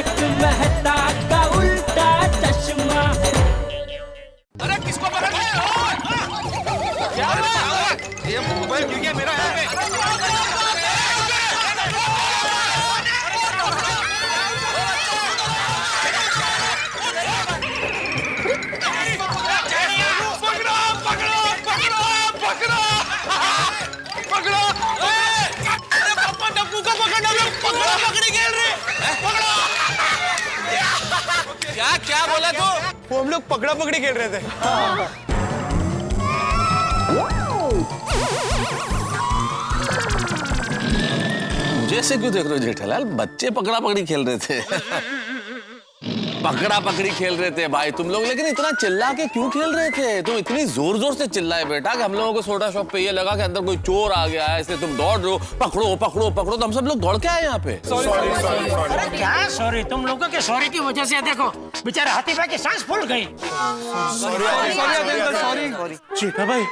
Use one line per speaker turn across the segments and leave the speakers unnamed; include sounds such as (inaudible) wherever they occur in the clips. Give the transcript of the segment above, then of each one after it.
तारक मेहता का उल्टा चश्मा
अरे किसको पकड़ हो? है? ये मोबाइल गिर गया मेरा। पकड़ो, पकड़ो, पकड़ो, पकड़ो, पकड़ो। ए, अरे पापा डब्बू को पकड़ना लोग पकड़ो, पकड़ी क्या क्या बोला तू?
वो हम लोग पकड़ा पकड़ी खेल रहे थे।
जैसे क्यों देख रहे हो जेठालाल? बच्चे पकड़ा पकड़ी खेल रहे थे। पकड़ा पकड़ी खेल रहे थे भाई। तुम लोग लेकिन इतना चिल्ला के क्यों खेल रहे थे? तुम इतनी ज़ोर ज़ोर से चिल्लाए बेटा कि हम लोगों को सोडा शॉप पे ये लगा कि अंदर कोई चोर आ गया है इसलिए तुम दौड़ रहे हो। पकड़ो पकड़ो पकड़ो तो हम सब लोग दौड़ के आए यहाँ पे।
अरे क्या? सॉरी तुम लोगों के सॉरी की वजह से देखो बेचारे हाथी भाई की सांस फूल गई।
चेता भाई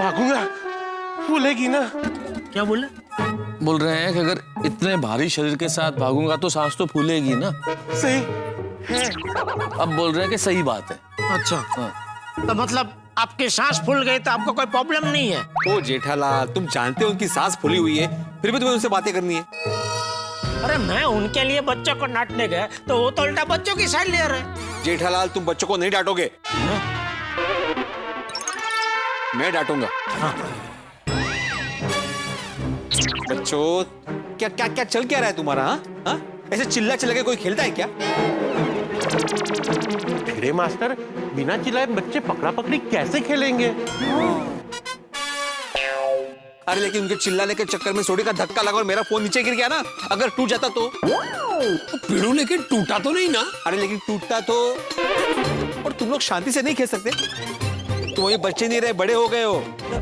भागूँगा। भूलेगी ना।
क्या बोले
बोल रहे हैं कि अगर इतने भारी शरीर के साथ भागूँगा तो सांस तो फूलेगी ना?
सही।
है अब बोल रहे हैं कि सही बात है।
अच्छा।
हाँ।
तो मतलब आपकी सांस फूल गई तो आपको कोई प्रॉब्लम नहीं है?
ओ जेठालाल तुम जानते हो उनकी सांस फूली हुई है फिर भी तुम्हें उनसे बातें करनी है?
अरे मैं उनके लिए बच्चों को डांटने गया तो वो तो उल्टा बच्चों की साइड ले रहे
जेठालाल तुम बच्चों को नहीं डांटोगे? मैं डांटूँगा। बच्चों क्या क्या क्या चल क्या रहा है तुम्हारा हाँ? हाँ? ऐसे चिल्ला चिल्ला के कोई खेलता है क्या?
भिड़े मास्टर बिना चिल्लाए बच्चे पकड़ा पकड़ी कैसे खेलेंगे?
अरे लेकिन उनके चिल्लाने के चक्कर में सोडी का धक्का लगा और मेरा फ़ोन नीचे गिर गया ना अगर टूट जाता तो।
पीड़ू लेकिन टूटा तो नहीं ना?
अरे लेकिन टूटता तो। और तुम लोग शांति से नहीं खेल सकते? तुम अभी बच्चे नहीं रहे बड़े हो गए हो।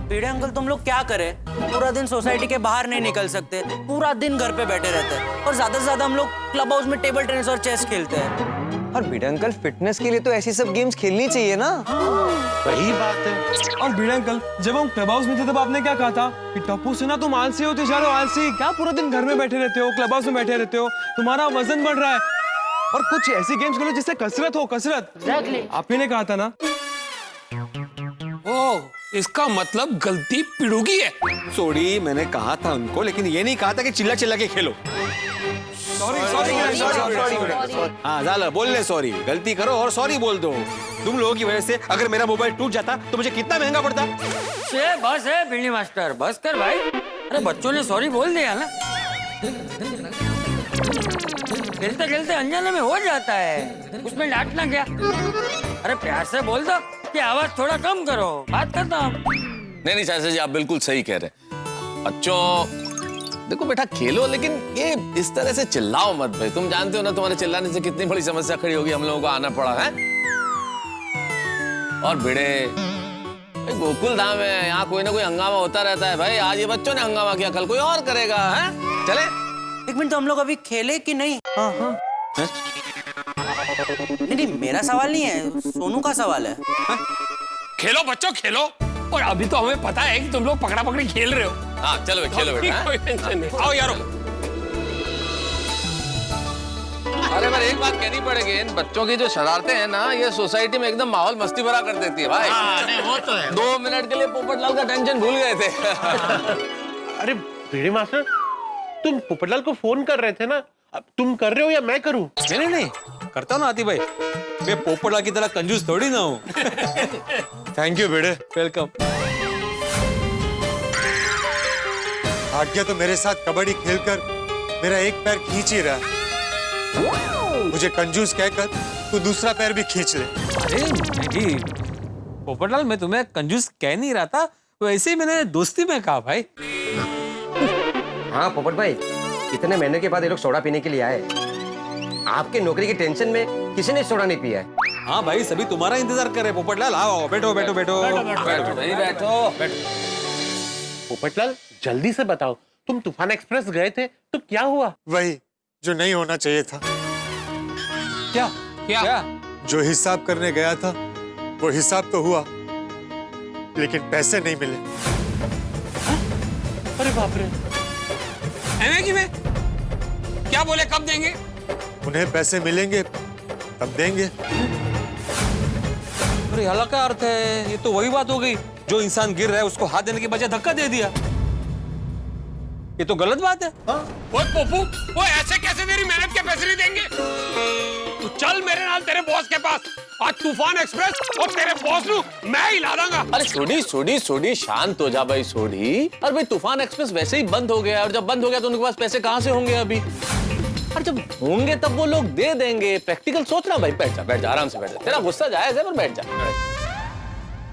पीड़े अंकल तुम लोग क्या करे? पूरा दिन सोसाइटी के बाहर नहीं निकल सकते। पूरा दिन घर पे बैठे रहते हैं। और ज़्यादा से ज़्यादा हम लोग क्लब हाउस में टेबल टेनिस और चेस खेलते हैं।
और भिड़ा अंकल फिटनेस के लिए तो ऐसी सब गेम्स खेलनी चाहिए ना।
वही बात है।
और भिड़ा अंकल जब हम क्लब हाउस में थे तब आपने क्या कहा था? कि टप्पू से ना तुम आलसी हो तो चलो आलसी। क्या पूरा दिन घर में बैठे रहते हो क्लब हाउस में बैठे रहते हो? तुम्हारा वज़न बढ़ रहा है। और कुछ ऐसी गेम्स खेलो जिससे कसरत हो कसरत।
Exactly.
आप ही ने कहा था ना?
ओ इसका मतलब गलती पिड़ूगी है।
सोडी मैंने कहा था उनको लेकिन ये नहीं कहा था कि चिल्ला चिल्ला के खेलो। हाँ जाला बोल ले सॉरी गलती करो और सॉरी बोल दो। तुम लोगों की वजह से अगर मेरा मोबाइल टूट जाता तो मुझे कितना महँगा पड़ता?
बस है बिल्ली मास्टर बस कर भाई। अरे बच्चों ने सॉरी बोल दिया ना। खेलते खेलते अनजाने में हो जाता है। उसमें डांटना क्या? अरे प्यार से बोल दो। कि आवाज़ थोड़ा कम करो। बात करता हूँ।
नहीं नहीं चाचा जी आप बिल्कुल सही कह रहे हैं। बच्चों देखो बेटा खेलो लेकिन ये इस तरह से चिल्लाओ मत भाई। तुम जानते हो ना तुम्हारे चिल्लाने से कितनी बड़ी समस्या खड़ी होगी हम लोगों को आना पड़ा है? और भिड़े भाई गोकुल धाम है यहाँ कोई ना कोई हंगामा होता रहता है। भाई आज ये बच्चों ने हंगामा किया कल कोई और करेगा है? चले।
एक मिनट तो हम लोग अभी खेले कि नहीं?
हैं?
नहीं नहीं मेरा सवाल नहीं है सोनू का सवाल है। हा?
खेलो बच्चों खेलो। और अभी तो हमें पता है कि तुम लोग पकड़ा पकड़ी खेल रहे हो।
हाँ चलो भाई, खेलो बेटा हैं?
कोई टेंशन नहीं। आओ यारो।
अरे पर एक बात कहनी पड़ेगी इन बच्चों की जो शरारतें हैं ना ये सोसाइटी में एकदम माहौल मस्ती भरा कर देती है भाई।
हाँ, नहीं वो तो है।
दो मिनट के लिए पोपटलाल का टेंशन भूल गए थे।
अरे भिड़े मास्टर तुम पोपटलाल को फ़ोन कर रहे थे ना? अब तुम कर रहे हो या मैं करूँ?
नहीं नहीं। करता ना आती भाई मैं पोपटला की तरह कंजूस थोड़ी ना हूँ.
थैंक यू भिड़े
वेलकम
भाग्य तो मेरे साथ कबड्डी खेलकर मेरा एक पैर खींच ही रहा है। मुझे कंजूस कहकर तू दूसरा पैर भी खींच ले।
अरे नहीं पोपटलाल मैं तुम्हें कंजूस कह नहीं रहा था। वैसे ही मैंने दोस्ती में कहा भाई।
हाँ पोपट भाई इतने महीने के बाद ये लोग सोडा पीने के लिए आए। आपके नौकरी की टेंशन में किसी ने सोडा नहीं पिया है।
हाँ भाई सभी तुम्हारा इंतज़ार कर रहे हैं। पोपटलाल आओ बैठो बैठो बैठो
बैठो। बैठो
पोपटलाल जल्दी से बताओ तुम तूफ़ान एक्सप्रेस गए थे तो क्या हुआ?
वही जो नहीं होना चाहिए था।
क्या?
क्या?
जो हिसाब करने गया था वो हिसाब तो हुआ। लेकिन पैसे नहीं मिले।
अरे बाप रे।
की में? क्या बोले कब देंगे?
उन्हें पैसे मिलेंगे तब देंगे।
अरे हला क्या अर्थ है। ये तो वही बात हो गई। जो इंसान गिर रहा है उसको हाथ देने के बजाय धक्का दे दिया। ये तो गलत बात है।
ओए पप्पू वो ऐसे कैसे तेरी मेहनत के पैसे नहीं देंगे? तू चल मेरे नाल तेरे बॉस के पास। आज तूफ़ान एक्सप्रेस और तेरे बॉस नु मैं ही ला दूँगा।
अरे सोडी सोडी सोडी शांत हो जा भाई सोडी अरे भाई तूफ़ान एक्सप्रेस वैसे ही बंद हो गया और जब बंद हो गया तो उनके पास पैसे कहाँ से होंगे अभी? और जब होंगे तब वो लोग दे देंगे। प्रैक्टिकल सोचना भाई बैठ जा बैठ जा आराम से बैठ जा। तेरा गुस्सा जायज़ है पर बैठ जा।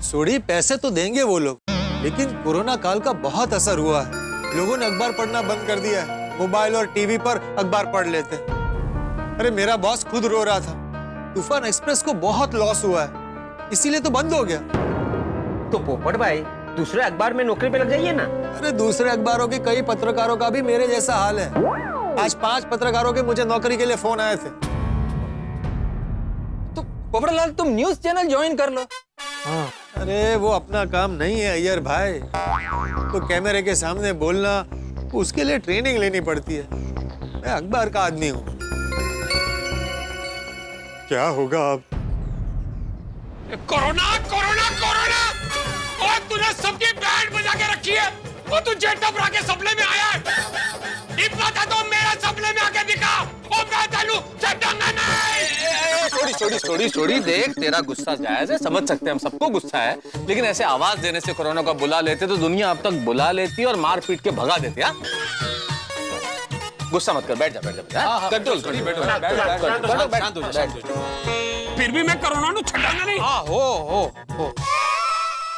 सोडी पैसे तो देंगे वो लोग लेकिन कोरोना काल का बहुत असर हुआ है। लोगों ने अखबार पढ़ना बंद कर दिया है। मोबाइल और टीवी पर अखबार पढ़ लेते हैं। अरे मेरा बॉस खुद रो रहा था। तूफ़ान एक्सप्रेस को बहुत लॉस हुआ है। इसीलिए तो बंद हो गया।
तो पोपट भाई दूसरे अखबार में नौकरी पे लग जाइए ना।
अरे दूसरे अखबारों के कई पत्रकारों का भी मेरे जैसा हाल है। आज पाँच पत्रकारों के मुझे नौकरी के लिए फ़ोन आए थे।
तो पोपड़लाल तुम न्यूज़ चैनल ज्वाइन कर लो। हाँ।
अरे वो अपना काम नहीं है अय्यर भाई। तो कैमरे के सामने बोलना उसके लिए ट्रेनिंग लेनी पड़ती है। मैं अखबार का आदमी हूँ। क्या होगा अब?
Corona corona corona! और तूने सबकी बैंड बजा के रखी है। और तू जेट टपरा के सपने में आया है। इतना तो मेरे सपने में आके दिखा। और मैं तेनू छड़ांगा नहीं
छोड़ी छोड़ी छोड़ी छोड़ी देख तेरा गुस्सा जायज़ है समझ सकते हैं हम सबको गुस्सा है लेकिन ऐसे आवाज़ देने से कोरोना को बुला लेते तो दुनिया अब तक बुला लेती और मार पीट के भगा देती हाँ? गुस्सा मत कर बैठ जा बैठ जा हाँ? कंट्रोल बैठ जा।
फिर भी मैं कोरोना नु छड़ांगा नहीं।
हाँ हो हो हो।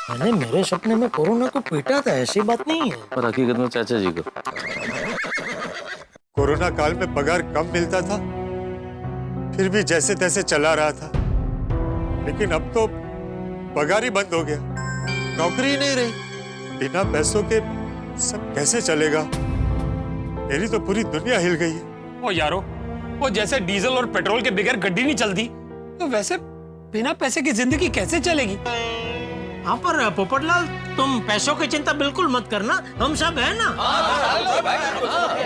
मैंने मेरे सपने में कोरोना को पीटा था ऐसी बात नहीं है।
पर हकीकत में चाचा जी को।
कोरोना काल में पगार कम मिलता था फिर भी जैसे तैसे चला रहा था। लेकिन अब तो पगार ही बंद हो गया। नौकरी ही नहीं रही। बिना पैसों के सब कैसे चलेगा? मेरी तो पूरी दुनिया हिल गई है।
ओ यारो वो जैसे डीजल और पेट्रोल के बगैर गड्डी नहीं चलती तो वैसे बिना पैसे की ज़िंदगी कैसे चलेगी?
हाँ पर पोपटलाल तुम पैसों की चिंता बिल्कुल मत करना। हम सब है ना?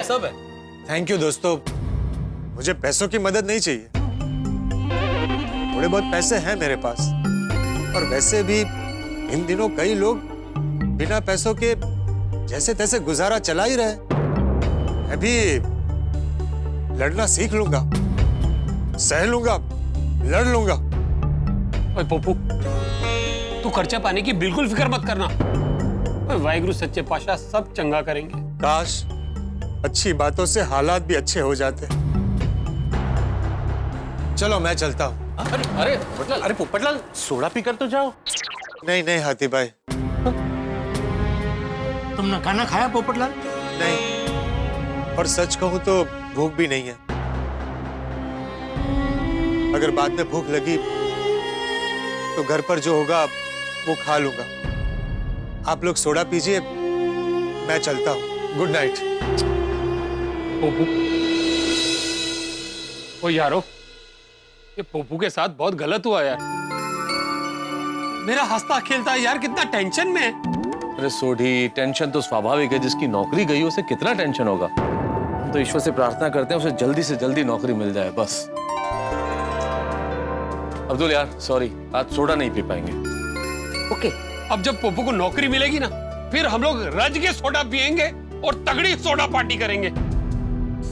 सब है।
थैंक यू दोस्तों। मुझे पैसों की मदद नहीं चाहिए। थोड़े बहुत पैसे हैं मेरे पास। और वैसे भी इन दिनों कई लोग बिना पैसों के जैसे तैसे गुजारा चला ही रहे मैं भी लड़ना सीख लूँगा। सह लूँगा। लड़ लूँगा।
ओए पप्पू तू खर्चा पाने की बिल्कुल फ़िक्र मत करना। वाहिगुरु सच्चे पाशाह सब चंगा करेंगे।
काश अच्छी बातों से हालात भी अच्छे हो जाते चलो मैं चलता हूँ।
अरे अरे पोपटलाल
अरे पोपटलाल सोडा पीकर तो जाओ।
नहीं नहीं हाथी भाई।
तुमने खाना खाया पोपटलाल
नहीं। और सच कहूँ तो भूख भी नहीं है। अगर बाद में भूख लगी तो घर पर जो होगा वो खा लूँगा। आप लोग सोडा पीजिए मैं चलता हूँ। गुड नाइट
पोपू। ओ यारो ये पोपू के साथ बहुत गलत हुआ यार। मेरा हंसता खेलता यार कितना टेंशन में। है
अरे सोढ़ी टेंशन तो स्वाभाविक है जिसकी नौकरी गई उसे कितना टेंशन होगा? हम तो ईश्वर से प्रार्थना करते हैं उसे जल्दी से जल्दी नौकरी मिल जाए बस। अब्दुल यार सॉरी आज सोडा नहीं पी पाएँगे।
ओके
अब जब पोपू को नौकरी मिलेगी ना फिर हम लोग रज के सोडा पियेंगे और तगड़ी सोडा पार्टी करेंगे।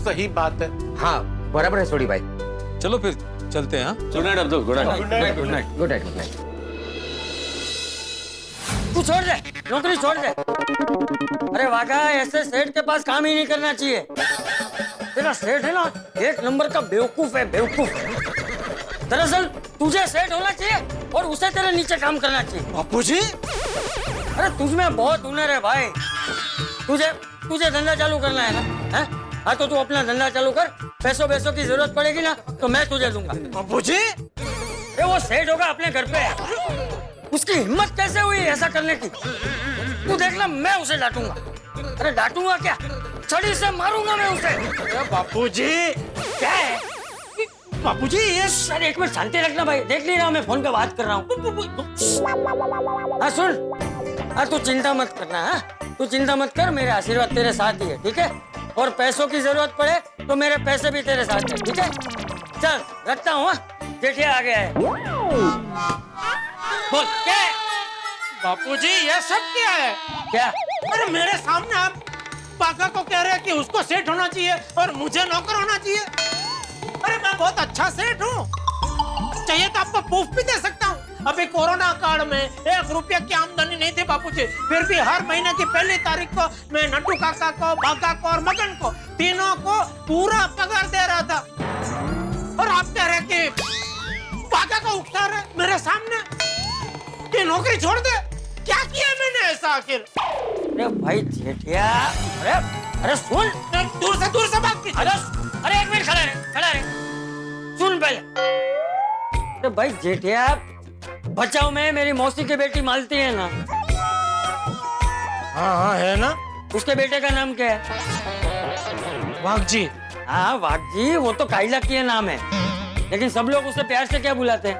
सही बात है।
हाँ बराबर है सोडी भाई।
चलो फिर चलते हैं हाँ?
Good night Abdul good night
good night good night
good night good night
तू छोड़ दे नौकरी छोड़ दे। अरे वागा ऐसे सेठ के पास काम ही नहीं करना चाहिए। तेरा सेठ है ना एक नंबर का बेवकूफ़ है बेवकूफ़। दरअसल तुझे सेठ होना चाहिए और उसे तेरे नीचे काम करना चाहिए।
बापू जी
अरे तुझमें बहुत हुनर है भाई। तुझे तुझे धंधा चालू करना है ना है? हाँ तो तू अपना धंधा चालू कर। पैसों पैसों की ज़रूरत पड़ेगी ना तो मैं तुझे दूँगा।
जी?
वो सेठ होगा अपने घर पे। उसकी हिम्मत कैसे हुई ऐसा करने की? तू देख ले मैं उसे डांटूँगा। अरे डांटूँगा क्या? छड़ी से मारूँगा मैं उसे।
बापू जी।
क्या है? बापू जी ये अरे एक मिनट शांति रखना भाई। देख नहीं रहा मैं फ़ोन पे बात कर रहा हूँ। हाँ सुन। हाँ तू चिंता मत करना हाँ। तू चिंता मत कर मेरे आशीर्वाद तेरे साथ ही है ठीक है? और पैसों की ज़रूरत पड़े तो मेरे पैसे भी तेरे साथ है ठीक है? चल रखता हूँ हाँ? जेठिया आ गया है बोल क्या?
बापूजी ये सब क्या है?
क्या?
अरे मेरे सामने आप बाका को कह रहे हैं कि उसको सेठ होना चाहिए और मुझे नौकर होना चाहिए। अरे मैं बहुत अच्छा सेठ हूँ। चाहिए तो आपको प्रूफ भी दे सकता हूँ। अभी कोरोना काल में एक रुपया की आमदनी नहीं थी बापूजी। फिर भी हर महीने की पहली तारीख को मैं नट्टू काका को बाका को और मगन को तीनों को पूरा पगार दे रहा था। और आप कह रहे हैं कि बाका को उकसा रहे मेरे सामने? कि नौकरी छोड़ दे? क्या किया मैंने ऐसा आखिर?
अरे भाई जेठिया अरे अरे सुन।
दूर से दूर से बात कीजिए।
अरे अरे एक मिनट खड़ा रहे खड़ा रहे। सुन पहले। अरे भाई जेठिया बचाओ में मेरी मौसी की बेटी मालती है ना।
हाँ हाँ है ना?
उसके बेटे का नाम क्या है?
वाघ जी।
हाँ वाघ जी वो तो काइला की नाम है। लेकिन सब लोग उसे प्यार से क्या बुलाते हैं?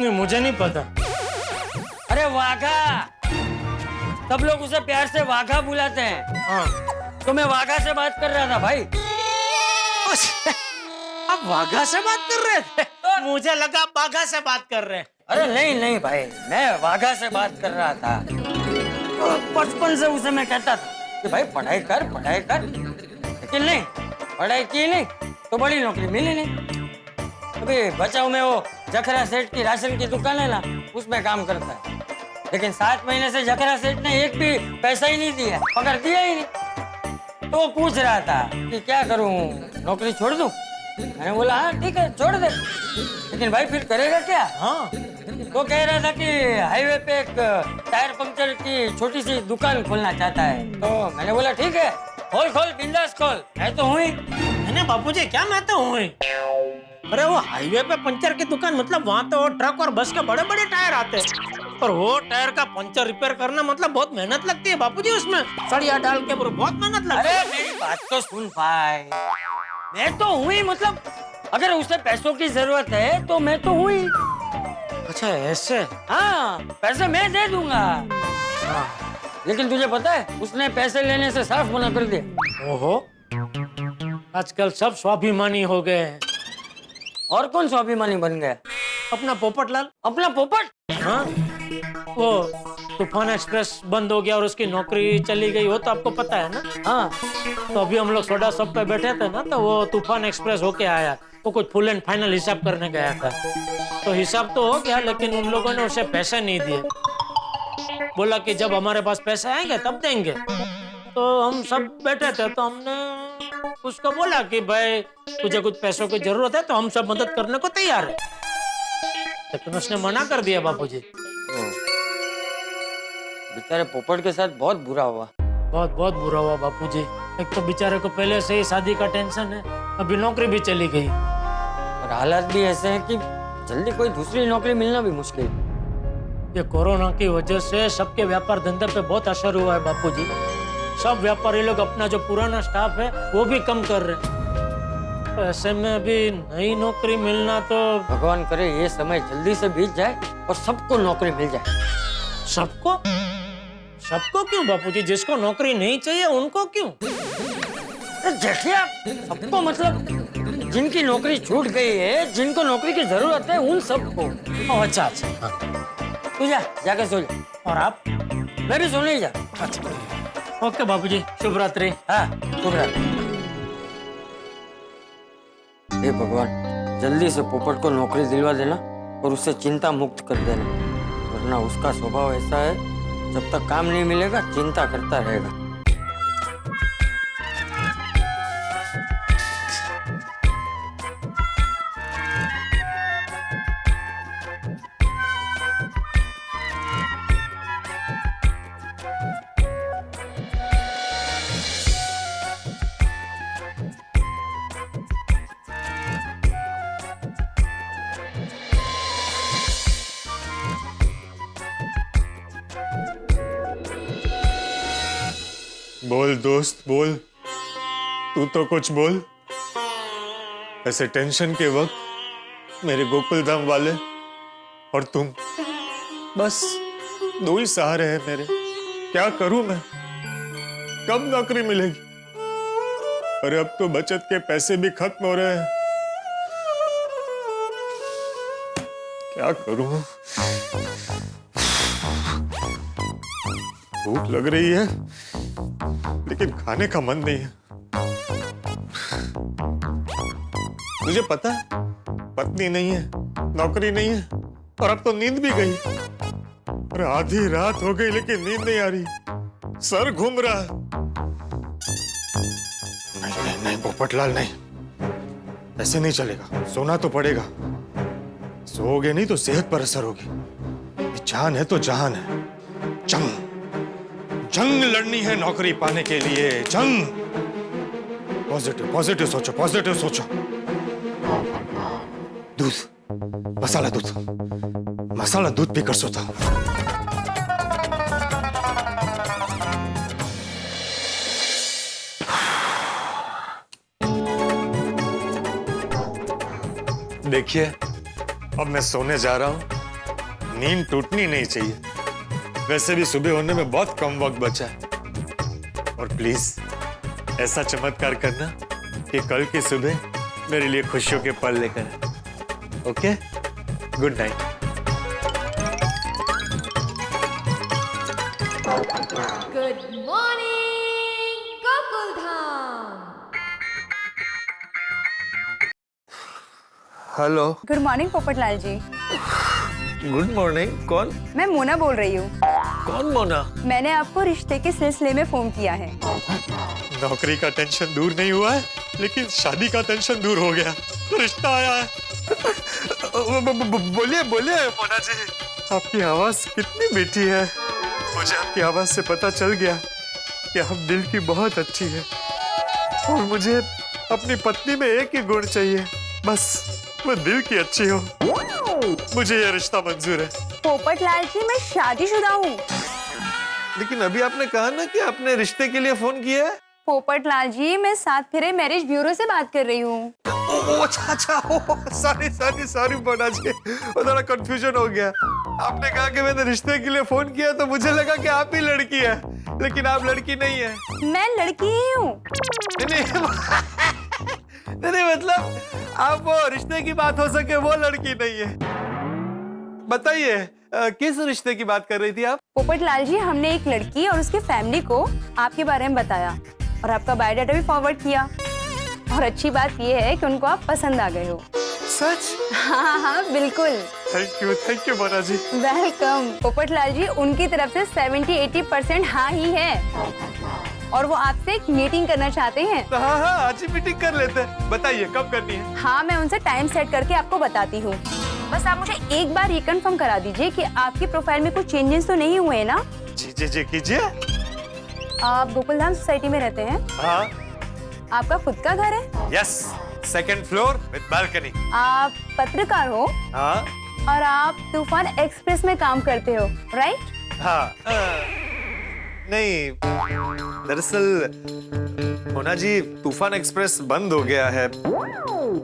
नहीं मुझे नहीं पता।
अरे वाघा! सब लोग उसे प्यार से वाघा बुलाते हैं।
हाँ।
तो मैं वाघा से बात कर रहा था भाई।
आप वाघा से बात कर रहे थे? मुझे लगा बाघा से बात कर रहे हैं।
अरे नहीं नहीं भाई मैं वाघा से बात कर रहा था। बचपन से उसे मैं कहता था। कि भाई पढ़ाई कर पढ़ाई कर। लेकिन नहीं पढ़ाई की नहीं तो बड़ी नौकरी मिली नहीं। अभी बचाओ में वो जखरा सेठ की राशन की दुकान है ना उसमें काम करता है। लेकिन सात महीने से जखरा सेठ ने एक भी पैसा ही नहीं दिया पकड़ दिया ही नहीं। तो पूछ रहा था कि क्या करूँ नौकरी छोड़ दूँ? मैंने बोला हाँ ठीक है छोड़ दे। लेकिन भाई फिर करेगा क्या?
हाँ।
तो कह रहा था कि हाईवे पे एक टायर पंक्चर की छोटी सी दुकान खोलना चाहता है। तो मैंने बोला ठीक है खोल खोल बिंदास खोल। मैं तो हूँ ही।
मैंने बापूजी क्या मैं तो हूँ ही। अरे वो हाईवे पे पंचर की दुकान मतलब वहाँ तो ट्रक और बस के बड़े बड़े टायर आते हैं। पर वो टायर का पंचर रिपेयर करना मतलब बहुत मेहनत लगती है बापूजी उसमें। सड़िया डाल के बहुत मेहनत लगती है।
अरे मेरी बात तो सुन भाई। मैं तो हूँ ही मतलब अगर उसे पैसों की ज़रूरत है तो मैं तो हूँ ही
अच्छा ऐसे?
हाँ पैसे मैं दे दूँगा। लेकिन तुझे पता है उसने पैसे लेने से साफ़ मना कर दिया।
ओहो। आजकल सब स्वाभिमानी हो गए हैं।
और कौन स्वाभिमानी बन गया?
अपना पोपटलाल।
अपना पोपट?
हाँ। वो तूफ़ान एक्सप्रेस बंद हो गया और उसकी नौकरी चली गई, वो तो आपको पता है ना?
हाँ
तो अभी हम लोग सोडा शॉप पे बैठे थे ना तो वो तूफ़ान एक्सप्रेस होके आया। वो कुछ फुल एंड फाइनल हिसाब करने गया था। तो हिसाब तो हो गया, लेकिन उन लोगों ने उसे पैसे नहीं दिए। बोला कि जब हमारे पास पैसे आएँगे, तब देंगे। तो हम सब बैठे थे तो हमने उसको बोला कि भाई, तुझे कुछ पैसों की ज़रूरत है तो हम सब मदद करने को तैयार है। लेकिन उसने मना कर दिया बापूजी
बेचारे पोपट के साथ बहुत बुरा हुआ।
बहुत बहुत बुरा हुआ बापूजी। एक तो बेचारे को पहले से ही शादी का टेंशन है अभी नौकरी भी चली गई।
और हालात भी ऐसे हैं कि जल्दी कोई दूसरी नौकरी मिलना भी मुश्किल। है।
ये कोरोना की वजह से सबके व्यापार धंधे पे बहुत असर हुआ है बापूजी। सब व्यापारी लोग अपना जो पुराना स्टाफ है वो भी कम कर रहे हैं। तो ऐसे में अभी नई नौकरी मिलना तो
भगवान करे ये समय जल्दी से बीत जाए और सबको नौकरी मिल जाए।
सबको? सबको क्यों बापूजी? जिसको नौकरी नहीं चाहिए उनको क्यों?
अरे जेठिया सबको मतलब जिनकी नौकरी छूट गई है जिनको नौकरी की ज़रूरत है उन सबको।
अच्छा अच्छा। हाँ।
तू जा जाके सो जा।
और आप?
मैं भी सोने ही जा।
ओके बापूजी। शुभ रात्रि।
हाँ शुभ रात्रि। हे भगवान जल्दी से पोपट को नौकरी दिलवा देना और उससे चिंता मुक्त कर देना वरना उसका स्वभाव ऐसा है जब तक काम नहीं मिलेगा चिंता करता रहेगा।
बोल दोस्त, बोल। तू तो कुछ बोल। ऐसे टेंशन के वक्त मेरे गोकुल धाम वाले और तुम। बस, दो ही सहारे हैं मेरे। क्या करूँ मैं? कब नौकरी मिलेगी? और अब तो बचत के पैसे भी खत्म हो रहे हैं। क्या करूँ? भूख लग रही है। लेकिन खाने का मन नहीं है। मुझे पता है, पत्नी नहीं है, नौकरी नहीं है, और अब तो नींद भी गई। और आधी रात हो गई, लेकिन नींद नहीं आ रही। सर घूम रहा है। नहीं नहीं नहीं, पोपटलाल, नहीं। ऐसे नहीं चलेगा, सोना तो पड़ेगा। सोओगे नहीं तो सेहत पर असर होगी। जान है तो जहान है। जंग जंग लड़नी है नौकरी पाने के लिए। जंग। पॉजिटिव पॉजिटिव सोचो पॉजिटिव सोचो। दूध, मसाला दूध। मसाला दूध पीकर सोता। देखिए, अब मैं सोने जा रहा हूँ। नींद टूटनी नहीं चाहिए। वैसे भी सुबह होने में बहुत कम वक्त बचा है। और प्लीज़ ऐसा चमत्कार करना कि कल की सुबह मेरे लिए खुशियों के पल लेकर okay good night
morning, Gokuldham.
Hello
good morning Popatlal ji
good morning कौन?
मैं मोना बोल रही हूँ।
कौन मोना?
मैंने आपको रिश्ते के सिलसिले में फ़ोन किया है।
नौकरी का टेंशन दूर नहीं हुआ है लेकिन शादी का टेंशन दूर हो गया। रिश्ता आया है। बोलिए बोलिए। मोना जी। आपकी आवाज़ कितनी मीठी है। मुझे आपकी आवाज़ से पता चल गया कि आप दिल की बहुत अच्छी है। और मुझे अपनी पत्नी में एक ही गुण चाहिए। बस वो दिल की अच्छी हो। मुझे ये रिश्ता मंजूर है।
पोपट लाल जी मैं शादीशुदा हूँ।
लेकिन अभी आपने कहा ना कि आपने रिश्ते के लिए फ़ोन किया है।
पोपटलाल जी मैं सात फेरे मैरिज ब्यूरो से बात कर रही हूँ।
ओ, अच्छा अच्छा sorry sorry sorry Mona ji वो थोड़ा कंफ्यूजन हो गया। आपने कहा कि मैंने रिश्ते के लिए फ़ोन किया तो मुझे लगा कि आप ही लड़की है। लेकिन आप लड़की नहीं है।
मैं लड़की ही हूँ। (laughs)
नहीं मतलब आप वो रिश्ते की बात हो सके वो लड़की नहीं है। बताइए किस रिश्ते की बात कर रही थी आप?
पोपट लाल जी हमने एक लड़की और उसके फैमिली को आपके बारे में बताया और आपका बायोडाटा भी फॉरवर्ड किया। और अच्छी बात यह है कि उनको आप पसंद आ गए हो।
सच?
हाँ हाँ बिल्कुल।
Thank you thank you Mona ji.
Welcome Popatlal ji उनकी तरफ़ से 70-80 परसेंट हाँ ही है। और वो आपसे एक मीटिंग करना चाहते हैं।
तो हाँ हाँ आज ही मीटिंग कर लेते हैं। बताइए कब करनी है?
हाँ मैं उनसे टाइम सेट करके आपको बताती हूँ। बस आप मुझे एक बार ये कंफर्म करा दीजिए कि आपकी प्रोफ़ाइल में कुछ चेंजेस तो नहीं हुए ना?
जी जी जी कीजिए।
आप गोकुलधाम सोसाइटी में रहते हैं?
हाँ।
आपका खुद का घर है?
Yes second floor with balcony
आप पत्रकार हो?
हाँ।
और आप तूफ़ान एक्सप्रेस में काम करते हो राइट
हाँ। अ, नहीं दरअसल मोना जी तूफ़ान एक्सप्रेस बंद हो गया है।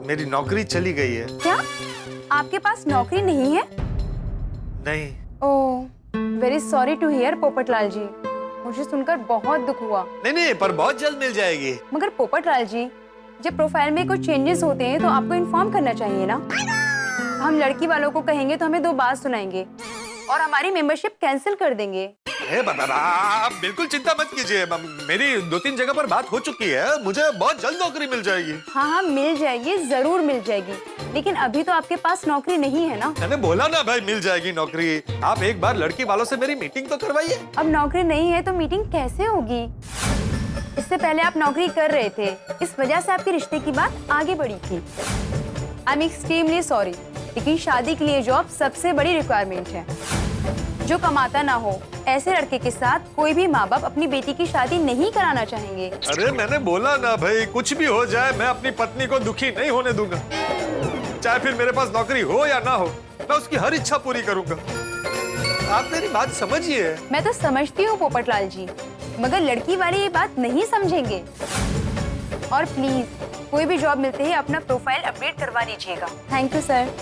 मेरी नौकरी चली गई है।
क्या? आपके पास नौकरी नहीं है?
नहीं।
ओह very sorry to hear Popatlal ji. मुझे सुनकर बहुत दुख हुआ।
नहीं नहीं पर बहुत जल्द मिल जाएगी।
मगर पोपटलाल जी जब प्रोफ़ाइल में कुछ चेंजेस होते हैं तो आपको इन्फॉर्म करना चाहिए ना? हम लड़की वालों को कहेंगे तो हमें दो बात सुनाएँगे। और हमारी मेंबरशिप कैंसिल कर देंगे।
आप बिल्कुल चिंता मत कीजिए। मेरी दो तीन जगह पर बात हो चुकी है। मुझे बहुत जल्द नौकरी मिल जाएगी।
हाँ हाँ मिल जाएगी ज़रूर मिल जाएगी। लेकिन अभी तो आपके पास नौकरी नहीं है ना?
मैंने बोला ना भाई मिल जाएगी नौकरी। आप एक बार लड़की वालों से मेरी मीटिंग तो करवाइए।
अब नौकरी नहीं है तो मीटिंग कैसे होगी? इससे पहले आप नौकरी कर रहे थे। इस वजह से आपके रिश्ते की बात आगे बढ़ी थी। आई एम एक्सट्रीमली सॉरी लेकिन शादी के लिए जॉब सबसे बड़ी रिक्वायरमेंट है। जो कमाता ना हो ऐसे लड़के के साथ कोई भी माँ बाप अपनी बेटी की शादी नहीं कराना चाहेंगे।
अरे मैंने बोला ना भाई कुछ भी हो जाए मैं अपनी पत्नी को दुखी नहीं होने दूँगा। चाहे फिर मेरे पास नौकरी हो या ना हो मैं उसकी हर इच्छा पूरी करूँगा। आप मेरी बात समझिए।
मैं तो समझती हूँ पोपटलाल जी मगर लड़की वाले ये बात नहीं समझेंगे। और प्लीज़ कोई भी जॉब मिलते ही अपना प्रोफ़ाइल अपडेट करवा लीजिएगा थैंक यू सर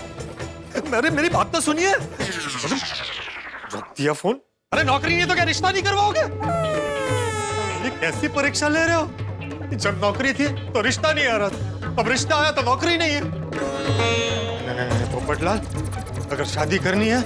अरे मेरी बात तो सुनिए। रख दिया फ़ोन? अरे नौकरी नहीं तो क्या रिश्ता नहीं करवाओगे? ये कैसी परीक्षा ले रहे हो? जब नौकरी थी तो रिश्ता नहीं आ रहा था। अब रिश्ता आया तो नौकरी नहीं है। नहीं, नहीं, नहीं, पोपटलाल अगर शादी करनी है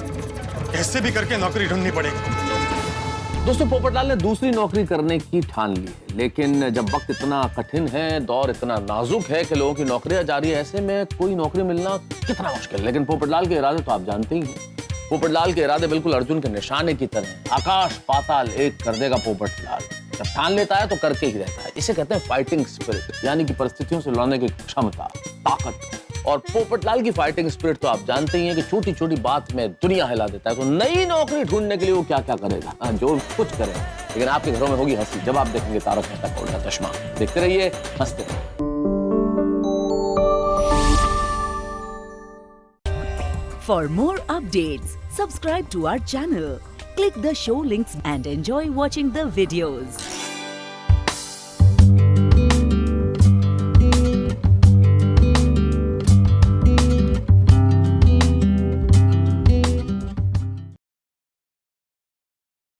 कैसे भी करके नौकरी ढूंढनी पड़ेगी।
दोस्तों पोपटलाल ने दूसरी नौकरी करने की ठान ली। है लेकिन जब वक्त इतना कठिन है दौर इतना नाजुक है कि लोगों की नौकरियाँ जा रही है ऐसे में कोई नौकरी मिलना कितना मुश्किल है? लेकिन पोपटलाल के इरादे तो आप जानते ही हैं। पोपटलाल के इरादे बिल्कुल अर्जुन के निशाने की तरह आकाश पाताल एक कर देगा पोपटलाल। जब ठान लेता है तो करके ही रहता है। इसे कहते हैं फाइटिंग स्पिरिट यानी कि परिस्थितियों से लड़ने की क्षमता ताकत। और पोपटलाल की फाइटिंग स्पिरिट तो आप जानते ही हैं कि छोटी छोटी बात में दुनिया हिला देता है। तो नई नौकरी ढूँढने के लिए वो क्या क्या करेगा? हाँ, जो कुछ करे लेकिन आपके घरों में होगी हँसी। जब आप देखेंगे तारक मेहता का उल्टा चश्मा? देखते रहिए हँसते रहिए।
For more updates, subscribe to our channel, click the show links and enjoy watching the videos.